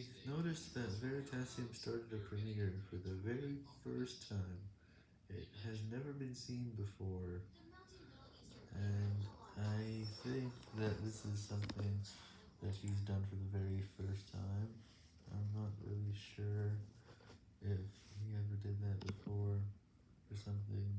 We noticed that Veritasium started a premiere for the very first time. It has never been seen before, and I think that this is something that he's done for the very first time. I'm not really sure if he ever did that before or something.